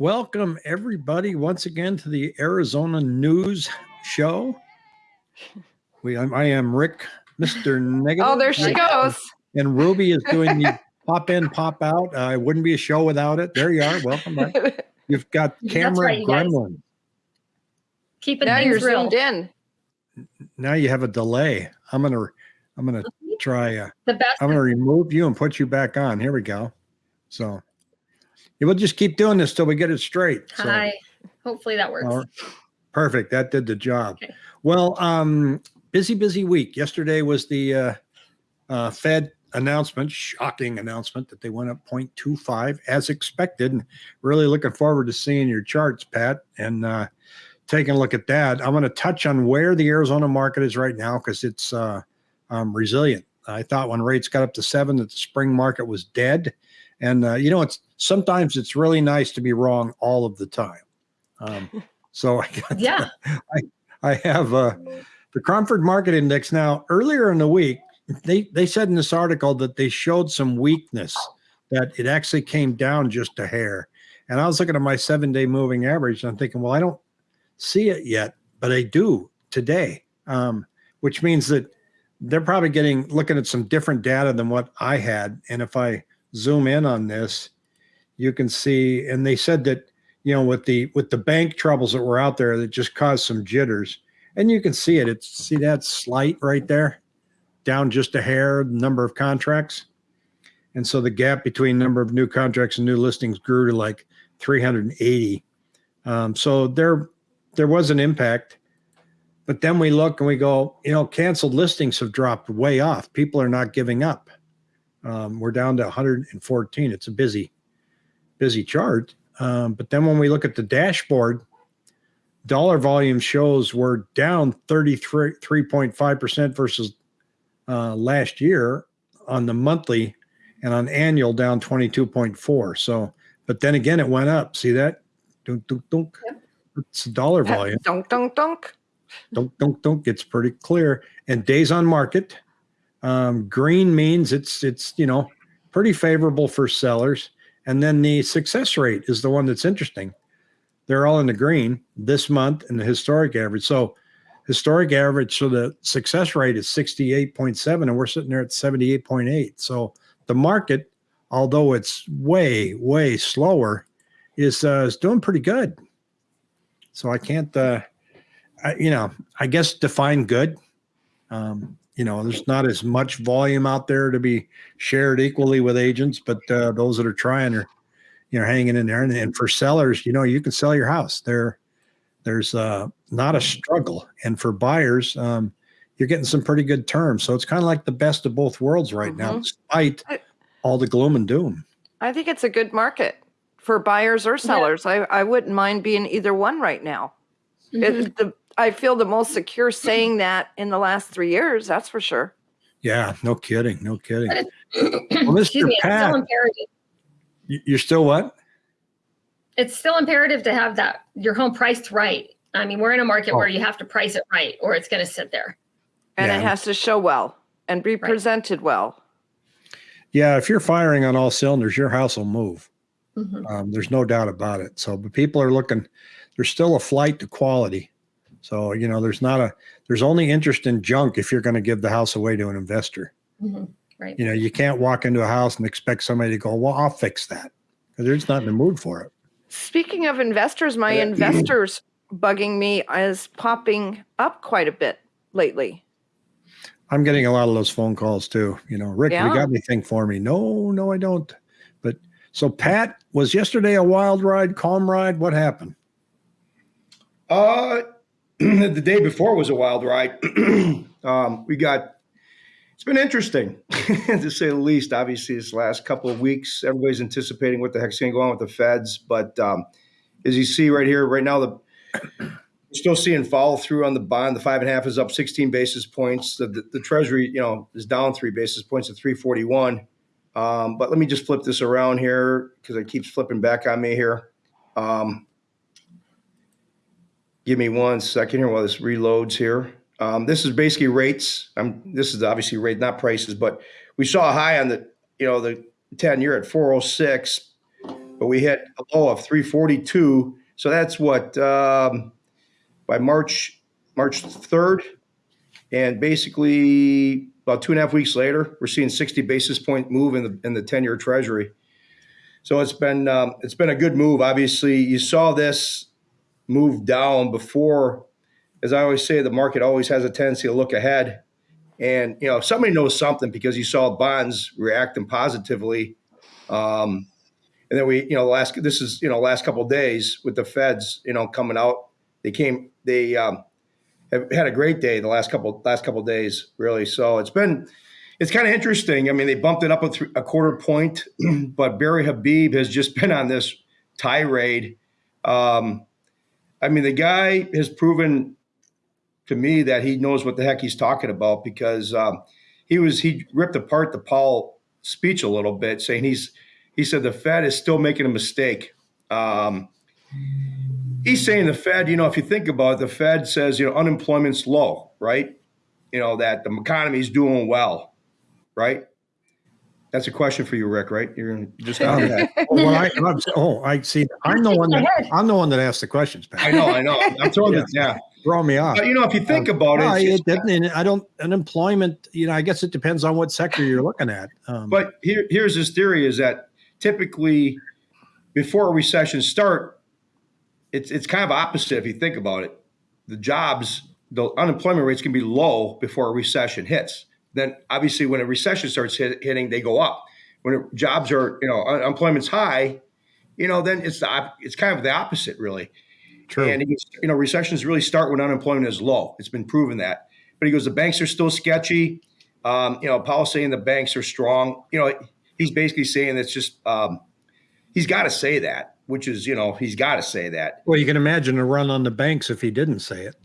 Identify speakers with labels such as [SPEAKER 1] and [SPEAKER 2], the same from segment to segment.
[SPEAKER 1] Welcome, everybody, once again to the Arizona News Show. We, I'm, I am Rick, Mr. Negative.
[SPEAKER 2] Oh, there she goes.
[SPEAKER 1] And Ruby is doing the pop in, pop out. Uh, it wouldn't be a show without it. There you are. Welcome back. You've got camera
[SPEAKER 3] right, you guys.
[SPEAKER 1] gremlin.
[SPEAKER 3] Keeping
[SPEAKER 2] now
[SPEAKER 3] things
[SPEAKER 2] you're
[SPEAKER 3] real.
[SPEAKER 2] zoomed in.
[SPEAKER 1] Now you have a delay. I'm gonna, I'm gonna try. Uh,
[SPEAKER 3] The best.
[SPEAKER 1] I'm gonna remove you and put you back on. Here we go. So, yeah, we'll just keep doing this till we get it straight. So.
[SPEAKER 3] Hi. Hopefully that works.
[SPEAKER 1] Right. Perfect. That did the job.
[SPEAKER 3] Okay.
[SPEAKER 1] Well, um, busy, busy week. Yesterday was the uh, uh, Fed announcement, shocking announcement that they went up 0.25 as expected. And really looking forward to seeing your charts, Pat, and uh, taking a look at that. I'm going to touch on where the Arizona market is right now because it's uh, um, resilient. I thought when rates got up to seven that the spring market was dead. And, uh, you know, it's sometimes it's really nice to be wrong all of the time. Um, so I got
[SPEAKER 3] Yeah.
[SPEAKER 1] I have uh, the Cromford Market Index now. Earlier in the week, they they said in this article that they showed some weakness, that it actually came down just a hair. And I was looking at my seven day moving average, and I'm thinking, well, I don't see it yet, but I do today, um, which means that they're probably getting looking at some different data than what I had. And if I zoom in on this, you can see, and they said that you know with the with the bank troubles that were out there that just caused some jitters and you can see it. It's see that slight right there? Down just a hair number of contracts? And so the gap between number of new contracts and new listings grew to like 380 um, so there there was an impact but then we look and we go you know canceled listings have dropped way off. People are not giving up um, we're down to 114 it's a busy busy chart um, but then when we look at the dashboard, dollar volume shows we're down 33.5% versus uh, last year on the monthly and on annual down 22.4. So, but then again, it went up. See that? Dunk, dunk, dunk.
[SPEAKER 3] Yep.
[SPEAKER 1] It's dollar volume.
[SPEAKER 2] Dunk, dunk, dunk.
[SPEAKER 1] Dunk, dunk, dunk. It's pretty clear. And days on market, um, green means it's, it's, you know, pretty favorable for sellers. And then the success rate is the one that's interesting. They're all in the green this month and the historic average. So historic average, so the success rate is 68.7 and we're sitting there at 78.8. So the market, although it's way, way slower, is uh, is doing pretty good. So I can't, uh, I, you know, I guess define good. Um, you know, there's not as much volume out there to be shared equally with agents, but uh, those that are trying are, you know, hanging in there. And, and for sellers, you know, you can sell your house. There, there's uh, not a struggle, and for buyers, um, you're getting some pretty good terms. So it's kind of like the best of both worlds right now,
[SPEAKER 2] Mhm.
[SPEAKER 1] despite all the gloom and doom.
[SPEAKER 2] I think it's a good market for buyers or sellers. I, I wouldn't mind being either one right now.
[SPEAKER 3] Mhm.
[SPEAKER 2] It, the, I feel the most secure saying that in the last three years. That's for sure.
[SPEAKER 1] Yeah, no kidding, no kidding.
[SPEAKER 3] But
[SPEAKER 1] Mr.
[SPEAKER 3] Excuse me, it's
[SPEAKER 1] Pat-
[SPEAKER 3] still imperative.
[SPEAKER 1] You- You're still what?
[SPEAKER 3] It's still imperative to have that your home priced right. I mean, we're in a market
[SPEAKER 1] Oh.
[SPEAKER 3] where you have to price it right, or it's going to sit there.
[SPEAKER 2] And it has to show well and be presented well.
[SPEAKER 1] Yeah, if you're firing on all cylinders, your house will move.
[SPEAKER 3] Mhm.
[SPEAKER 1] Um, there's no doubt about it. So, but people are looking. There's still a flight to quality. So, you know, there's not a. There's only interest in junk if you're going to give the house away to an investor.
[SPEAKER 3] Mhm. Right.
[SPEAKER 1] You know, you can't walk into a house and expect somebody to go, "Well, I'll fix that," because they're just not in the mood for it.
[SPEAKER 2] Speaking of investors, my
[SPEAKER 1] Yeah.
[SPEAKER 2] investors bugging me is popping up quite a bit lately.
[SPEAKER 1] I'm getting a lot of those phone calls too. You know, Rick,
[SPEAKER 2] Yeah.
[SPEAKER 1] you got anything for me? No, no, I don't. But so, Pat, was yesterday a wild ride, calm ride? What happened?
[SPEAKER 4] Uh, the day before was a wild ride. um, we got. It's been interesting, to say the least. Obviously, this last couple of weeks, everybody's anticipating what the heck's going to go on with the Feds. But um, as you see right here, right now, the we're still seeing follow through on the bond. The five and a half is up 16 basis points. The, the, the Treasury, you know, is down three basis points to 341. Um, but let me just flip this around here because it keeps flipping back on me here. Um, give me one second here while this reloads here. Um, this is basically rates. Um, this is obviously rate, not prices, but we saw a high on the, you know, the 10 year at 406. but we hit a low of 342. So that's what um, by March March 3rd, and basically about two and a half weeks later, we're seeing 60 basis point move in the in the 10 year Treasury. So it's been um, it's been a good move. Obviously, you saw this move down before. As I always say, the market always has a tendency to look ahead. And you know, if somebody knows something because you saw bonds reacting positively, um, and then we, you know, last this is you know last couple days with the Feds, you know, coming out, they came, they um, have had a great day the last couple last couple days, really. So it's been it's kind of interesting. I mean, they bumped it up a, th- a quarter point, but Barry Habib has just been on this tirade. Um, I mean, the guy has proven to me that he knows what the heck he's talking about because um, he was he ripped apart the Powell speech a little bit, saying he's he said the Fed is still making a mistake. Um, he's saying the Fed, you know, if you think about it, the Fed says you know unemployment's low, right? You know that the economy is doing well, right? That's a question for you, Rick. Right? You're just on that.
[SPEAKER 1] Oh, well, I, I'm, oh, I see. I'm the one that I'm the one that asked the questions.
[SPEAKER 4] I know, I know. I'm throwing it. Yeah,
[SPEAKER 1] Throw me off.
[SPEAKER 4] but you know, if you think about
[SPEAKER 1] No,
[SPEAKER 4] it, it's
[SPEAKER 1] it
[SPEAKER 4] just-
[SPEAKER 1] doesn't. I don't. Unemployment. You know, I guess it depends on what sector you're looking at. Um,
[SPEAKER 4] But here, here's his theory: is that typically before a recession start, it's it's kind of opposite if you think about it. The jobs, the unemployment rates can be low before a recession hits. Then obviously, when a recession starts hit, hitting, they go up. When it, jobs are, you know, un- unemployment's high, you know, then it's the it's kind of the opposite, really.
[SPEAKER 1] true.
[SPEAKER 4] And goes, you know, recessions really start when unemployment is low. It's been proven that. But he goes, the banks are still sketchy. Um, you know, Powell's saying the banks are strong. You know, he's basically saying it's just um, he's got to say that, which is, you know, he's got to say that.
[SPEAKER 1] well, you can imagine a run on the banks if he didn't say it.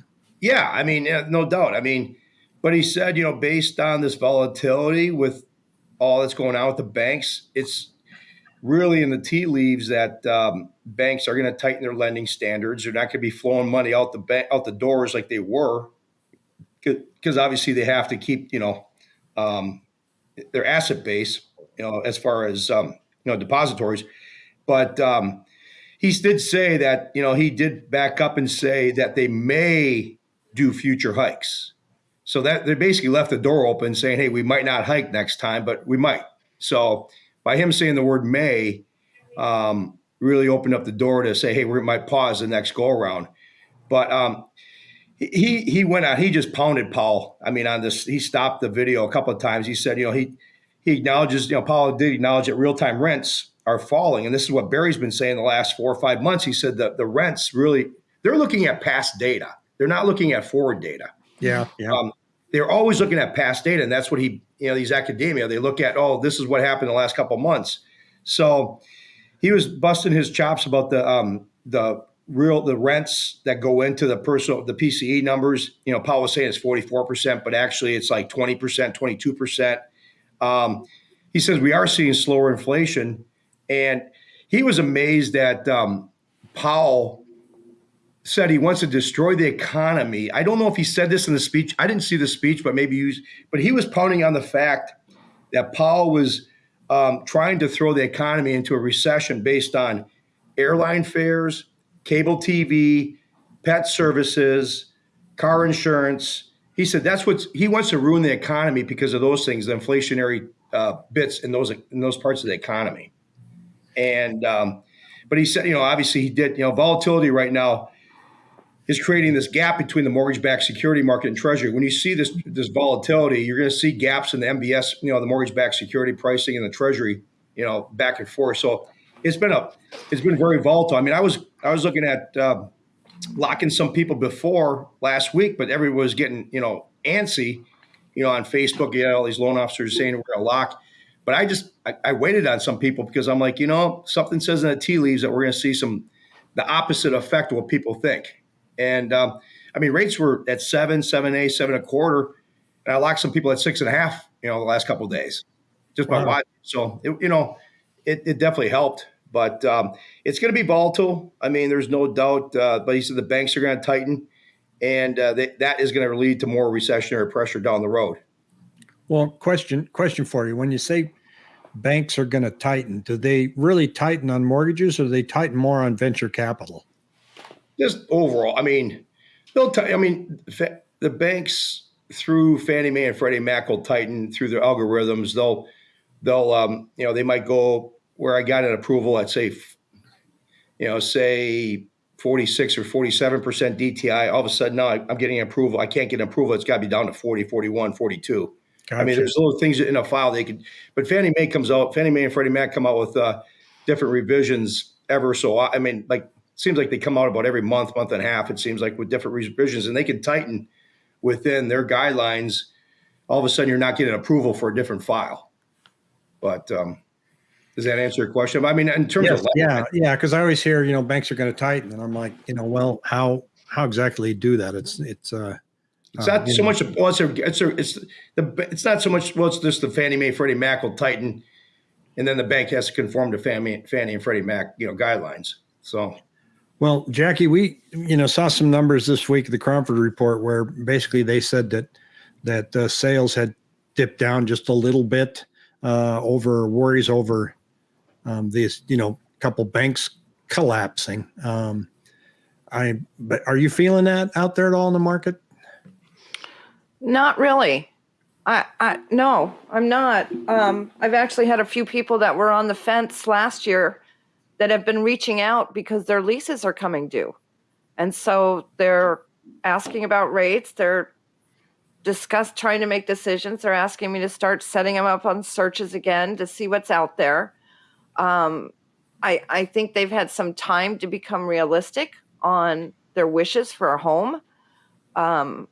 [SPEAKER 4] Yeah, I mean, no doubt. I mean, but he said, you know, based on this volatility with all that's going on with the banks, it's really in the tea leaves that um, banks are going to tighten their lending standards. They're not going to be flowing money out the bank out the doors like they were, because obviously they have to keep, you know, um, their asset base, you know, as far as um, you know, depositories. But um, he did say that you know he did back up and say that they may do future hikes. So that they basically left the door open, saying, "Hey, we might not hike next time, but we might." So by him saying the word "may," um, really opened up the door to say, "Hey, we might pause the next go around." But um, he he went out. He just pounded Powell. I mean, on this, he stopped the video a couple of times. He said, "You know, he he acknowledges. You know, Powell did acknowledge that real time rents are falling, and this is what Barry's been saying the last four or five months. He said that the rents really they're looking at past data. They're not looking at forward data."
[SPEAKER 1] Yeah, yeah.
[SPEAKER 4] Um, they're always looking at past data, and that's what he, you know, these academia, they look at, oh, this is what happened the last couple of months. So he was busting his chops about the um, the real the rents that go into the personal the PCE numbers. You know, Powell was saying it's forty four percent, but actually it's like twenty percent, twenty two percent. Um, he says we are seeing slower inflation, and he was amazed that um, Powell said he wants to destroy the economy. I don't know if he said this in the speech. I didn't see the speech, but maybe he but he was pounding on the fact that Powell was um, trying to throw the economy into a recession based on airline fares, cable TV, pet services, car insurance. He said that's what he wants to ruin the economy because of those things, the inflationary uh, bits in those in those parts of the economy. And um, but he said, you know, obviously he did. You know, volatility right now is creating this gap between the mortgage-backed security market and Treasury. When you see this this volatility, you're going to see gaps in the MBS, you know, the mortgage-backed security pricing and the Treasury, you know, back and forth. So it's been a it's been very volatile. I mean, I was I was looking at uh, locking some people before last week, but everyone was getting you know antsy, you know, on Facebook. You know, all these loan officers saying we're going to lock. But I just I, I waited on some people because I'm like, you know, something says in the tea leaves that we're going to see some the opposite effect of what people think. And um, I mean, rates were at seven, seven a, seven a quarter, and I locked some people at six and a half. You know, the last couple of days, just by
[SPEAKER 1] Wow.
[SPEAKER 4] watching. So it, you know, it, it definitely helped. But um, it's going to be volatile. I mean, there's no doubt. Uh, but he said the banks are going to tighten, and uh, they, that is going to lead to more recessionary pressure down the road.
[SPEAKER 1] Well, question question for you: When you say banks are going to tighten, do they really tighten on mortgages or do they tighten more on venture capital?
[SPEAKER 4] Just overall, I mean, they'll. T- I mean, fa- the banks through Fannie Mae and Freddie Mac will tighten through their algorithms. They'll, they'll, um, you know, they might go where I got an approval at say, f- you know, say 46 or 47 percent DTI. All of a sudden now I'm getting approval. I can't get approval. It's got to be down to 40, 41, 42. I mean, there's little things in a file they could, but Fannie Mae comes out, Fannie Mae and Freddie Mac come out with uh, different revisions ever so. I mean, like, seems like they come out about every month, month and a half. It seems like with different revisions, and they can tighten within their guidelines. All of a sudden, you're not getting approval for a different file. But um, does that answer your question? I mean, in terms
[SPEAKER 1] Yes,
[SPEAKER 4] of
[SPEAKER 1] yeah, yeah, because I always hear, you know, banks are going to tighten, and I'm like, you know, well, how how exactly do that? It's it's uh,
[SPEAKER 4] It's
[SPEAKER 1] uh,
[SPEAKER 4] not
[SPEAKER 1] you
[SPEAKER 4] so
[SPEAKER 1] know,
[SPEAKER 4] much. Well, it's a, it's a, it's the. It's not so much. Well, it's just the Fannie Mae, Freddie Mac will tighten, and then the bank has to conform to Fannie, Fannie and Freddie Mac, you know, guidelines. So
[SPEAKER 1] Well, Jackie, we you know saw some numbers this week, the Cromford report, where basically they said that that uh, sales had dipped down just a little bit uh, over worries over um, these you know couple banks collapsing. Um, I but are you feeling that out there at all in the market?
[SPEAKER 2] Not really. I, I no, I'm not. Um, I've actually had a few people that were on the fence last year that have been reaching out because their leases are coming due. And so they're asking about rates. They're discuss trying to make decisions. They're asking me to start setting them up on searches again to see what's out there. Um, I, I think they've had some time to become realistic on their wishes for a home. Um,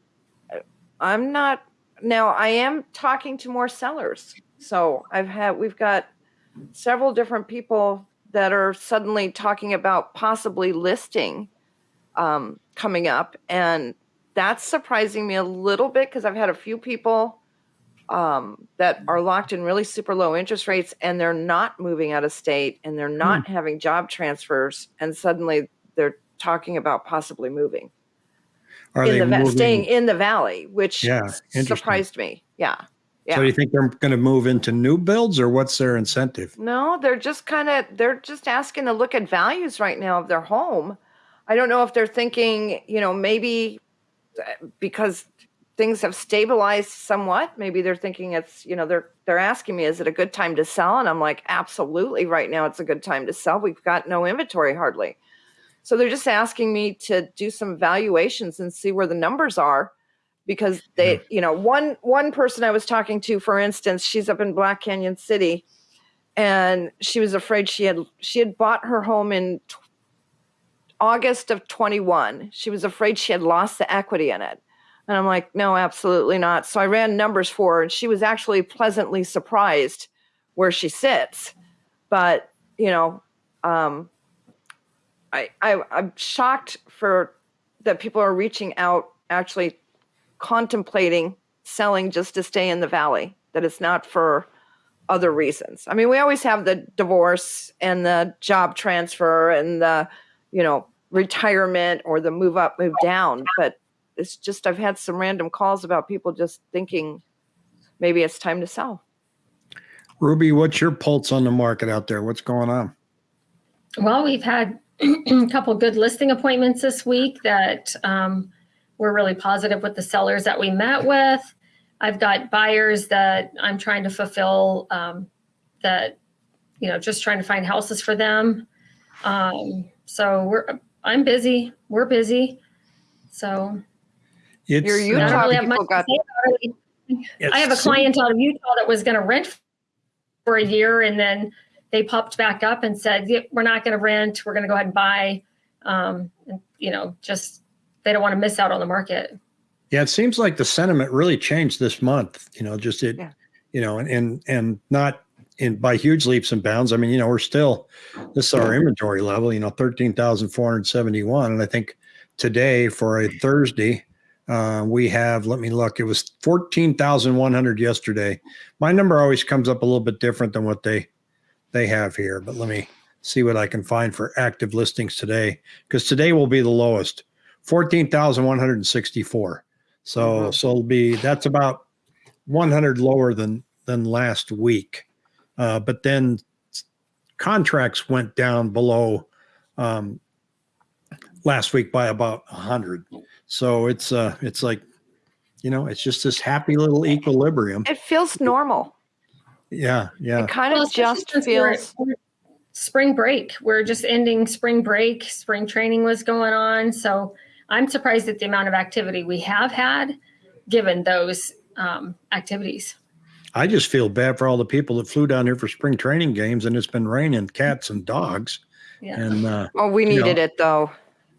[SPEAKER 2] I'm not now. I am talking to more sellers. So I've had we've got several different people that are suddenly talking about possibly listing um, coming up, and that's surprising me a little bit because I've had a few people um, that are locked in really super low interest rates, and they're not moving out of state, and they're not having job transfers, and suddenly they're talking about possibly moving
[SPEAKER 1] Are
[SPEAKER 2] in
[SPEAKER 1] they
[SPEAKER 2] the
[SPEAKER 1] moving?
[SPEAKER 2] staying in the valley, which
[SPEAKER 1] Yeah,
[SPEAKER 2] surprised me. Yeah. Yeah.
[SPEAKER 1] So do you think they're going to move into new builds, or what's their incentive?
[SPEAKER 2] No, they're just kind of they're just asking to look at values right now of their home. I don't know if they're thinking, you know, maybe uh, because things have stabilized somewhat, maybe they're thinking it's, you know, they're they're asking me is it a good time to sell and I'm like, absolutely right now it's a good time to sell. We've got no inventory hardly. So they're just asking me to do some valuations and see where the numbers are because they, you know, one one person I was talking to for instance, she's up in Black Canyon City and she was afraid she had she had bought her home in t- August of 21. She was afraid she had lost the equity in it. And I'm like, no, absolutely not. So I ran numbers for her and she was actually pleasantly surprised where she sits. But, you know, um, I, I I'm shocked for that people are reaching out actually contemplating selling just to stay in the valley, that it's not for other reasons. I mean, we always have the divorce and the job transfer and the, you know, retirement or the move up, move down. But it's just, I've had some random calls about people just thinking maybe it's time to sell.
[SPEAKER 1] Ruby, what's your pulse on the market out there? What's going on?
[SPEAKER 3] Well, we've had a couple good listing appointments this week that um, we're really positive with the sellers that we met with. I've got buyers that I'm trying to fulfill um, that, you know, just trying to find houses for them. Um, so we're, I'm busy. We're busy. So
[SPEAKER 1] It's
[SPEAKER 2] Your
[SPEAKER 3] I
[SPEAKER 2] Utah
[SPEAKER 3] don't really have
[SPEAKER 2] people
[SPEAKER 3] much to
[SPEAKER 2] got-
[SPEAKER 3] say
[SPEAKER 1] it's
[SPEAKER 3] I have a client out of Utah that was going to rent for a year and then they popped back up and said, "Yeah, we're not going to rent. We're going to go ahead and buy. Um, and, you know, just they don't want to miss out on the market.
[SPEAKER 1] Yeah, it seems like the sentiment really changed this month. You know, just it,
[SPEAKER 2] Yeah.
[SPEAKER 1] you know, and and and not in by huge leaps and bounds. I mean, you know, we're still this is our inventory level. You know, thirteen thousand four hundred seventy one, and I think today for a Thursday, uh, we have. Let me look. It was fourteen thousand one hundred yesterday. My number always comes up a little bit different than what they they have here, but let me see what I can find for active listings today because today will be the lowest. 14,164. So
[SPEAKER 2] Mhm.
[SPEAKER 1] so it'll be that's about 100 lower than than last week. uh, but then contracts went down below um, last week by about 100 so it's uh it's like you know it's just this happy little equilibrium
[SPEAKER 2] It feels normal.
[SPEAKER 1] yeah yeah
[SPEAKER 2] It kind
[SPEAKER 3] Well,
[SPEAKER 2] of
[SPEAKER 3] especially
[SPEAKER 2] just feels.
[SPEAKER 3] spring break. We're just ending spring break. Spring training was going on, so I'm surprised at the amount of activity we have had, given those um, activities.
[SPEAKER 1] i just feel bad for all the people that flew down here for spring training games and it's been raining cats and dogs
[SPEAKER 3] Yeah.
[SPEAKER 1] and uh
[SPEAKER 2] Oh, we
[SPEAKER 1] You know,
[SPEAKER 2] needed it though.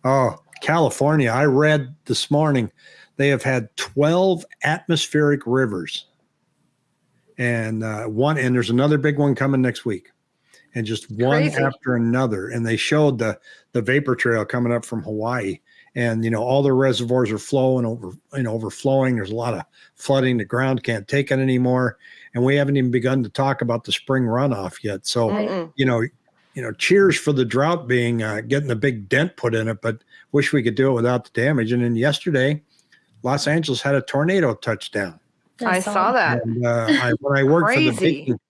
[SPEAKER 1] Oh, California. I read this morning they have had 12 atmospheric rivers. And uh, one, and there's another big one coming next week. And just one
[SPEAKER 2] Crazy.
[SPEAKER 1] after another. And they showed the the vapor trail coming up from Hawaii. And you know, all the reservoirs are flowing over, you know, overflowing. There's a lot of flooding. The ground can't take it anymore. And we haven't even begun to talk about the spring runoff yet. So
[SPEAKER 2] Mm-mm.
[SPEAKER 1] you know, you know, cheers for the drought being uh, getting a big dent put in it, but wish we could do it without the damage. And then yesterday, Los Angeles had a tornado touchdown.
[SPEAKER 2] I saw that.
[SPEAKER 1] And uh, I, when I worked for the baking,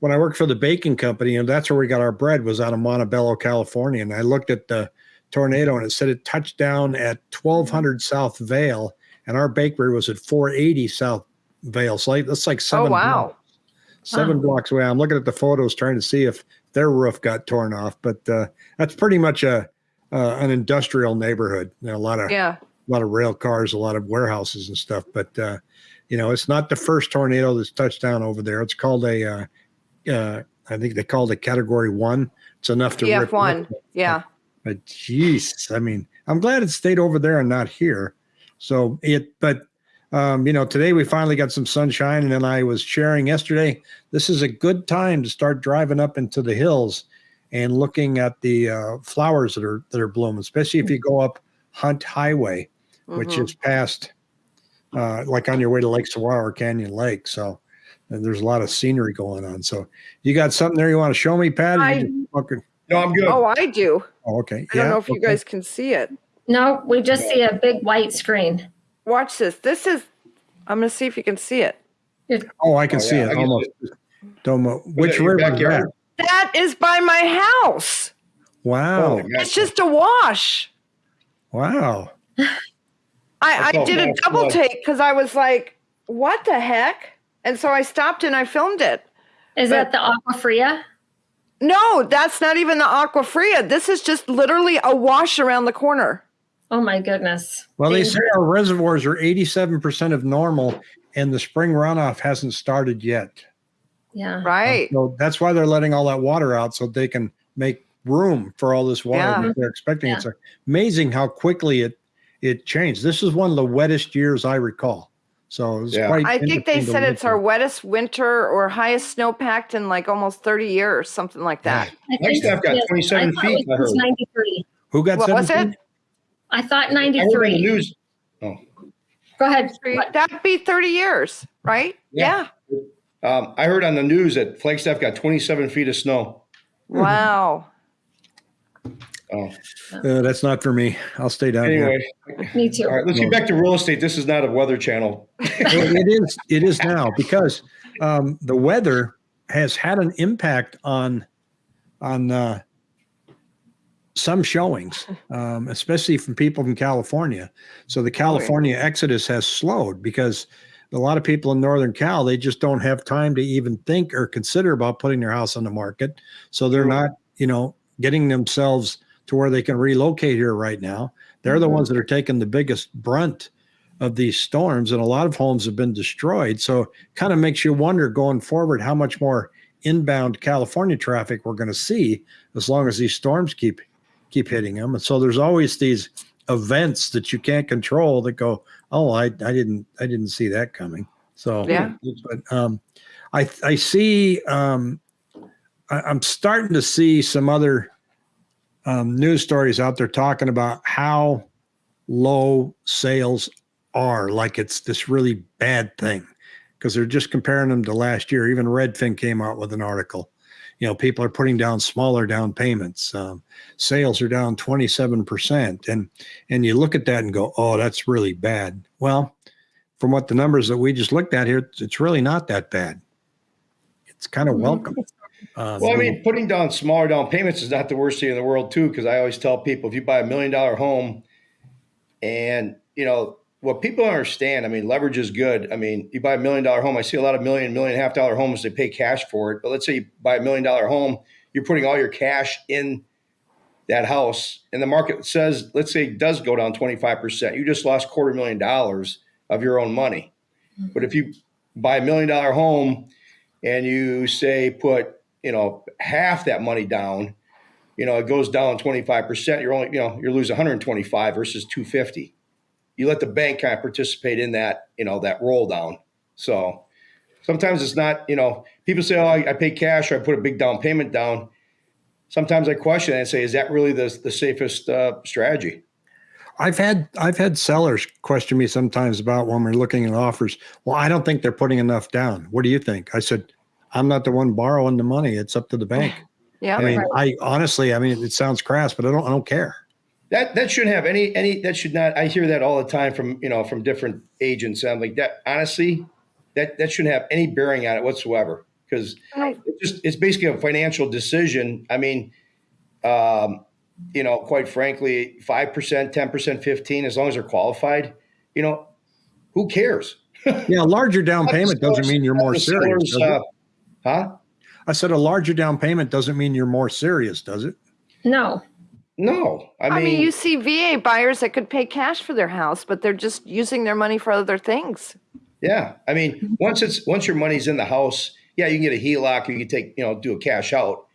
[SPEAKER 1] when I worked for the baking company, and that's where we got our bread was out of Montebello, California. And I looked at the tornado, and it said it touched down at 1200 South Vale, and our bakery was at 480 South Vale. So like, that's like
[SPEAKER 2] Oh
[SPEAKER 1] seven.
[SPEAKER 2] wow.
[SPEAKER 1] blocks seven
[SPEAKER 3] Wow.
[SPEAKER 1] blocks away. I'm looking at the photos trying to see if their roof got torn off, but uh, that's pretty much a uh, an industrial neighborhood. There are a lot of
[SPEAKER 2] Yeah.
[SPEAKER 1] a lot of rail cars, a lot of warehouses and stuff. But uh, you know, it's not the first tornado that's touched down over there. It's called a uh, uh, I think they called it Category One. It's enough to rip
[SPEAKER 2] EF one.
[SPEAKER 1] roof.
[SPEAKER 2] Yeah.
[SPEAKER 1] But jeez, I mean, I'm glad it stayed over there and not here. So it, but um, you know, today we finally got some sunshine, and then I was sharing yesterday. This is a good time to start driving up into the hills and looking at the uh, flowers that are that are blooming, especially if you go up Hunt Highway, which
[SPEAKER 2] Mhm.
[SPEAKER 1] is past, uh, like on your way to Lake Saguaro or Canyon Lake. So and there's a lot of scenery going on. So you got something there you want to show me, Pat?
[SPEAKER 2] I-
[SPEAKER 1] fucking-
[SPEAKER 4] No, I'm good.
[SPEAKER 2] Oh, I do.
[SPEAKER 1] oh, okay.
[SPEAKER 2] I don't know if you
[SPEAKER 1] okay.
[SPEAKER 2] guys can see it.
[SPEAKER 3] No, we just see a big white screen.
[SPEAKER 2] Watch this. This is. I'm gonna see if you can see it.
[SPEAKER 1] Oh, I can
[SPEAKER 4] Oh,
[SPEAKER 1] see
[SPEAKER 4] yeah,
[SPEAKER 1] it
[SPEAKER 4] I can
[SPEAKER 1] almost. Don't know which
[SPEAKER 4] your
[SPEAKER 1] river is
[SPEAKER 4] backyard?
[SPEAKER 1] that?
[SPEAKER 2] That is by my house.
[SPEAKER 1] Wow.
[SPEAKER 4] Oh, Holy cow.
[SPEAKER 2] It's just a wash.
[SPEAKER 1] Wow.
[SPEAKER 2] I, I
[SPEAKER 4] Oh,
[SPEAKER 2] did a
[SPEAKER 4] no,
[SPEAKER 2] double
[SPEAKER 4] no.
[SPEAKER 2] take because I was like, "What the heck?" And so I stopped and I filmed it.
[SPEAKER 3] Is that the Agua Fria?
[SPEAKER 2] No, that's not even the Agua Fria. This is just literally a wash around the corner.
[SPEAKER 3] Oh my goodness.
[SPEAKER 1] Well, they say our reservoirs are 87% of normal and the spring runoff hasn't started yet.
[SPEAKER 3] Yeah.
[SPEAKER 2] Right.
[SPEAKER 1] So that's why they're letting all that water out so they can make room for all this water
[SPEAKER 2] Yeah.
[SPEAKER 1] that they're expecting.
[SPEAKER 3] Yeah.
[SPEAKER 1] It's amazing how quickly it it changed. This is one of the wettest years I recall. So it's
[SPEAKER 4] Yeah.
[SPEAKER 1] quite
[SPEAKER 2] I think they said it's our wettest winter or highest snowpack in like almost 30 years, something like that.
[SPEAKER 3] I
[SPEAKER 4] My staff got 27
[SPEAKER 3] I
[SPEAKER 4] feet,
[SPEAKER 3] It
[SPEAKER 4] I
[SPEAKER 3] was
[SPEAKER 4] heard.
[SPEAKER 3] 93.
[SPEAKER 1] Who got
[SPEAKER 2] What was
[SPEAKER 1] 17?
[SPEAKER 2] it?
[SPEAKER 3] I thought
[SPEAKER 4] I heard the
[SPEAKER 3] 93.
[SPEAKER 4] news. Oh,
[SPEAKER 3] Go ahead.
[SPEAKER 2] That'd be 30 years, right?
[SPEAKER 4] Yeah. um, I heard on the news that Flagstaff got 27 feet of snow.
[SPEAKER 2] Wow.
[SPEAKER 4] Oh,
[SPEAKER 1] Uh, that's not for me. I'll stay down here.
[SPEAKER 3] Me too.
[SPEAKER 4] all right, let's get back to real estate. This is not a weather channel.
[SPEAKER 1] It is it is now because um, the weather has had an impact on on uh, some showings, um, especially from people from California. So the California exodus has slowed because a lot of people in Northern Cal they just don't have time to even think or consider about putting their house on the market. So they're not, you know, getting themselves to where they can relocate here right now. They're the
[SPEAKER 3] Mhm.
[SPEAKER 1] ones that are taking the biggest brunt of these storms, and a lot of homes have been destroyed. So, kind of makes you wonder going forward how much more inbound California traffic we're going to see as long as these storms keep keep hitting them. And so, there's always these events that you can't control that go, "Oh, I, I didn't I didn't see that coming." So,
[SPEAKER 2] Yeah.
[SPEAKER 1] But um, I I see um, I, I'm starting to see some other um, news stories out there talking about how low sales are like it's this really bad thing because they're just comparing them to last year. Even redfin came out with an article. You know people are putting down smaller down payments. Um, sales are down 27% and and you look at that and go oh that's really bad. Well from what the numbers that we just looked at here it's- it's really not that bad. It's kind of welcome. Uh,
[SPEAKER 4] Well, I mean, putting down smaller down payments is not the worst thing in the world, too, because I always tell people if you buy a million dollar home and, you know, what people understand, I mean, leverage is good. I mean, you buy a million dollar home. I see a lot of million, million and a half dollar homes, they pay cash for it. But let's say you buy a million dollar home, you're putting all your cash in that house, and the market says, let's say it does go down 25%. You just lost quarter million dollars of your own money. But if you buy a million dollar home and you say put you know half that money down you know it goes down 25% you're only you know you're losing 125 versus 250 you let the bank kind of participate in that you know that roll down so sometimes it's not you know people say oh i, I pay cash or i put a big down payment down sometimes i question and say is that really the, the safest uh, strategy
[SPEAKER 1] I've had I've had sellers question me sometimes about when we're looking at offers. Well, I don't think they're putting enough down. What do you think? I said, I'm not the one borrowing the money. It's up to the bank.
[SPEAKER 2] Yeah.
[SPEAKER 1] I mean,
[SPEAKER 3] Right.
[SPEAKER 1] I honestly, I mean, it sounds crass, but I don't I don't care.
[SPEAKER 4] that that shouldn't have any any that should not i hear that all the time from you know from different agents and i'm like that honestly that that shouldn't have any bearing on it whatsoever because
[SPEAKER 2] No,
[SPEAKER 4] it's just it's basically a financial decision i mean um you know quite frankly 5% 10% 15 as long as they're qualified you know who cares
[SPEAKER 1] Yeah, a larger down payment doesn't mean you're more serious.
[SPEAKER 4] sellers, uh, huh
[SPEAKER 1] I said a larger down payment doesn't mean you're more serious, does it?
[SPEAKER 3] No.
[SPEAKER 4] no i mean,
[SPEAKER 2] I mean, you see VA buyers that could pay cash for their house, but they're just using their money for other things.
[SPEAKER 4] Yeah, I mean, once it's once your money's in the house, yeah, you can get a HELOC, or you can take you know do a cash out,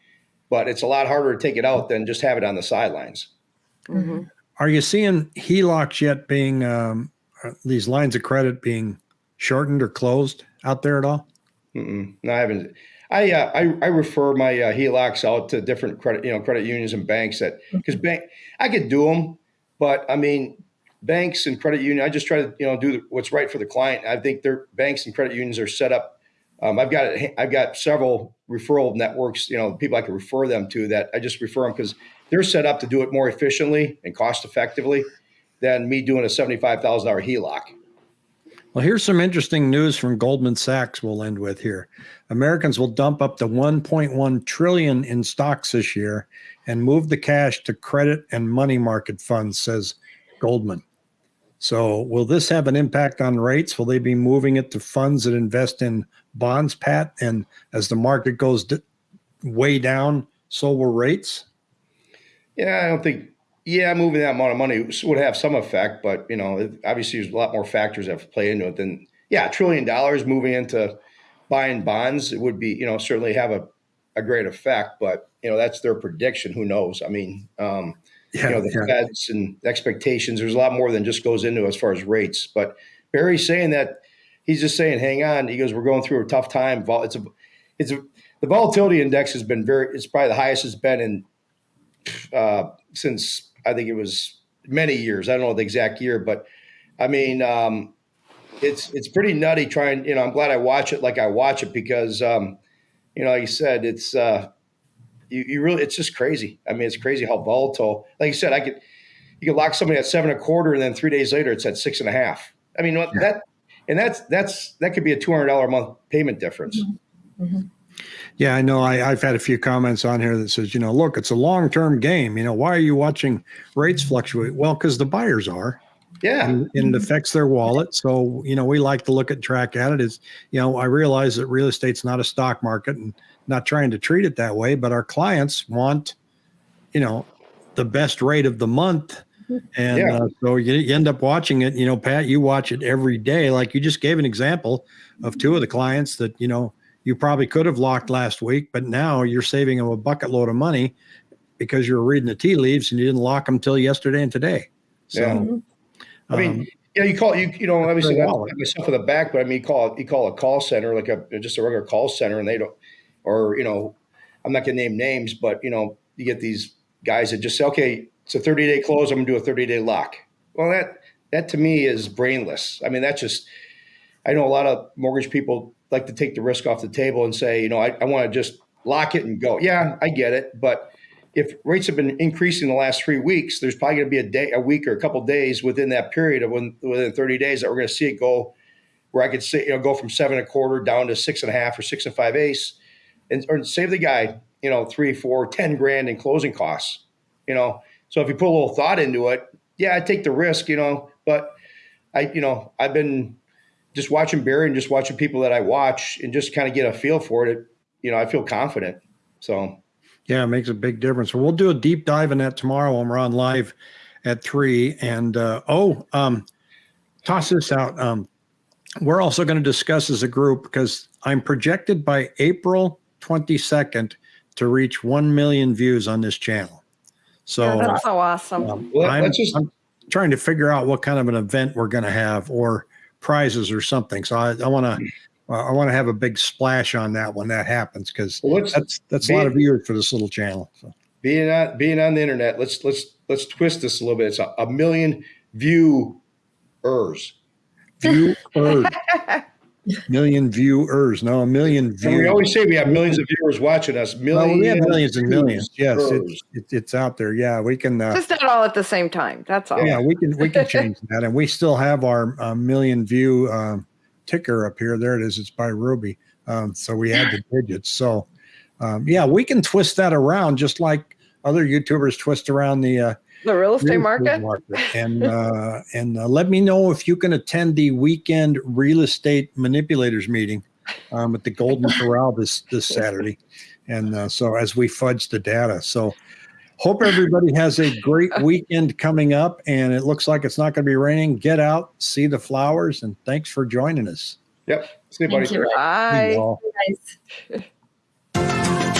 [SPEAKER 4] but it's a lot harder to take it out than just have it on the sidelines.
[SPEAKER 2] Mhm.
[SPEAKER 1] Are you seeing HELOCs yet being um, uh, these lines of credit being shortened or closed out there at all?
[SPEAKER 4] Mm-mm. No, I haven't. I, uh, I I refer my uh, HELOCs out to different credit you know credit unions and banks that because bank I could do them, but I mean banks and credit union I just try to you know do the, what's right for the client. I think their banks and credit unions are set up. Um, I've got I've got several referral networks you know people I can refer them to that I just refer them because they're set up to do it more efficiently and cost effectively than me doing a seventy five thousand dollar HELOC.
[SPEAKER 1] Well, here's some interesting news from Goldman Sachs we'll end with here. Americans will dump up to 1.1 trillion in stocks this year and move the cash to credit and money market funds, says Goldman. So, will this have an impact on rates? Will they be moving it to funds that invest in bonds, Pat? And as the market goes way down, so will rates?
[SPEAKER 4] Yeah, I don't think. Yeah, moving that amount of money would have some effect, but you know, it- obviously, there's a lot more factors that play into it than yeah, a trillion dollars moving into buying bonds. It would be you know certainly have a, a great effect, but you know that's their prediction. Who knows? I mean, um,
[SPEAKER 1] Yeah,
[SPEAKER 4] you know, the
[SPEAKER 1] yeah.
[SPEAKER 4] Feds and expectations. There's a lot more than just goes into as far as rates. But Barry's saying that he's just saying, hang on. He goes, we're going through a tough time. It's a, it's a, the volatility index has been very. It's probably the highest it's been in uh, since I think it was many years. I don't know the exact year, but I mean, um, it's it's pretty nutty. Trying, you know, I'm glad I watch it like I watch it because, um, you know, like you said, it's uh, you, you really, it's just crazy. I mean, it's crazy how volatile. Like you said, I could you could lock somebody at seven and a quarter, and then three days later, it's at six and a half. I mean,
[SPEAKER 1] Yeah.
[SPEAKER 4] that and that's that's that could be a two hundred dollar a month payment difference.
[SPEAKER 1] Yeah, I know. I, I've had a few comments on here that says, you know, look, it's a long term game. You know, why are you watching rates fluctuate? Well, because the buyers are,
[SPEAKER 4] Yeah,
[SPEAKER 1] and, and it affects their wallet. So, you know, we like to look at track at it. Is you know, I realize that real estate's not a stock market, and not trying to treat it that way, but our clients want, you know, the best rate of the month. And
[SPEAKER 4] Yeah.
[SPEAKER 1] uh, so you, you end up watching it. You know, Pat, you watch it every day. Like you just gave an example of two of the clients that you know you probably could have locked last week, but now you're saving them a bucket load of money because you're reading the tea leaves and you didn't lock them till yesterday and today. So,
[SPEAKER 4] Yeah. I mean,
[SPEAKER 1] um,
[SPEAKER 4] yeah, you call you you know obviously
[SPEAKER 1] their
[SPEAKER 4] not
[SPEAKER 1] wallet.
[SPEAKER 4] myself in the back, but I mean, you call you call a call center like a just a regular call center, and they don't, or you know, I'm not gonna name names, but you know, you get these guys that just say, okay, it's a 30 day close, I'm gonna do a 30 day lock. Well, that that to me is brainless. I mean, that's just I know a lot of mortgage people like to take the risk off the table and say, you know, I, I want to just lock it and go. Yeah, I get it, but if rates have been increasing the last three weeks, there's probably going to be a day, a week, or a couple days within that period of when, within 30 days that we're going to see it go where I could say, you know, go from seven and a quarter down to six and a half or six and five eighths. and or save the guy, you know, three, four, ten grand in closing costs. You know, so if you put a little thought into it, yeah, I take the risk, you know, but I, you know, I've been just watching Barry and just watching people that I watch and just kind of get a feel for it. You know, I feel confident. So
[SPEAKER 1] Yeah, it makes a big difference. Well, we'll do a deep dive in that tomorrow when we're on live at three. And uh, oh, um, toss this out. Um, we're also going to discuss as a group because I'm projected by April 22nd to reach 1 million views on this channel. So
[SPEAKER 2] Yeah, that's so awesome.
[SPEAKER 1] um,
[SPEAKER 4] Well,
[SPEAKER 1] I'm,
[SPEAKER 4] just-
[SPEAKER 1] I'm trying to figure out what kind of an event we're going to have or prizes or something. So I, I want to. Uh, I want to have a big splash on that when that happens because
[SPEAKER 4] well,
[SPEAKER 1] that's that's a lot of viewers for this little channel. So.
[SPEAKER 4] being on being on the internet. Let's let's let's twist this a little bit. It's a, a million viewers.
[SPEAKER 1] viewers. million viewers. No, a million
[SPEAKER 4] And we always say we have millions of viewers watching us.
[SPEAKER 1] Well,
[SPEAKER 4] Millions,
[SPEAKER 1] we have millions and millions. Yes, it's, it's it's out there. Yeah, we can. Uh,
[SPEAKER 2] Just not all at the same time. That's all.
[SPEAKER 1] yeah, we can we can change that, and we still have our uh, million view um, ticker up here. There it is. It's by Ruby. Um, so we add the digits. So um, yeah, we can twist that around just like other YouTubers twist around the uh,
[SPEAKER 2] The real estate
[SPEAKER 1] real
[SPEAKER 2] market.
[SPEAKER 1] And uh, and uh, let me know if you can attend the weekend real estate manipulators meeting um, at the Golden Corral this this Saturday. And uh, so as we fudge the data, so hope everybody has a great weekend coming up. And it looks like it's not going to be raining. Get out, see the flowers, and thanks for joining us.
[SPEAKER 4] Yep. See you, buddy.
[SPEAKER 3] Thank you.
[SPEAKER 1] See you
[SPEAKER 2] Bye.
[SPEAKER 1] all.
[SPEAKER 3] guys.